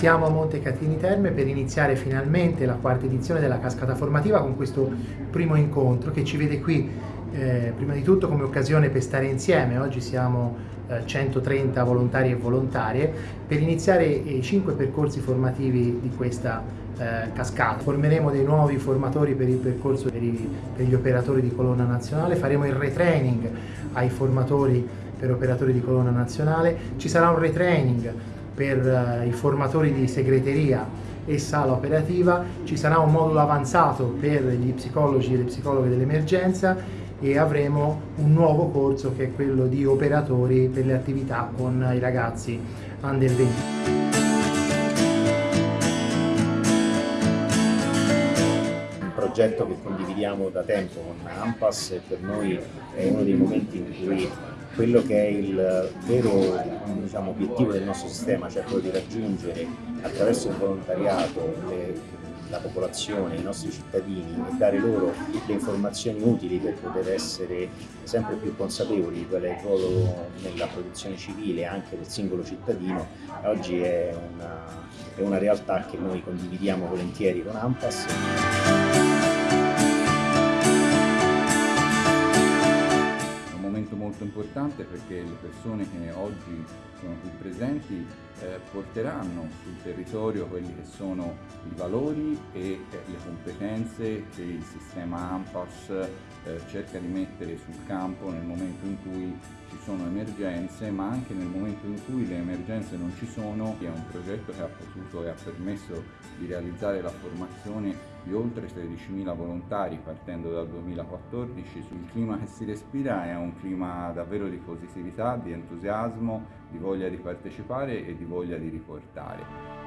Siamo a Monte Catini Terme per iniziare finalmente la quarta edizione della cascata formativa con questo primo incontro che ci vede qui eh, prima di tutto come occasione per stare insieme, oggi siamo eh, 130 volontari e volontarie, per iniziare i cinque percorsi formativi di questa eh, cascata. Formeremo dei nuovi formatori per il percorso per, i, per gli operatori di colonna nazionale, faremo il retraining ai formatori per operatori di colonna nazionale, ci sarà un retraining per uh, i formatori di segreteria e sala operativa, ci sarà un modulo avanzato per gli psicologi e le psicologhe dell'emergenza e avremo un nuovo corso che è quello di operatori per le attività con i ragazzi under 20. Un progetto che condividiamo da tempo con AMPAS e per noi è uno dei momenti in cui quello che è il vero diciamo, obiettivo del nostro sistema, cioè quello di raggiungere attraverso il volontariato le, la popolazione, i nostri cittadini e dare loro le informazioni utili per poter essere sempre più consapevoli di qual è il ruolo nella protezione civile anche del singolo cittadino, oggi è una, è una realtà che noi condividiamo volentieri con AMPAS. Importante perché le persone che oggi sono qui presenti eh, porteranno sul territorio quelli che sono i valori e eh, le competenze che il sistema AMPAS eh, cerca di mettere sul campo nel momento in cui ci sono emergenze ma anche nel momento in cui le emergenze non ci sono è un progetto che ha potuto e ha permesso di realizzare la formazione di oltre 13.000 volontari partendo dal 2014 il clima che si respira è un clima davvero di positività, di entusiasmo, di voglia di partecipare e di voglia di riportare.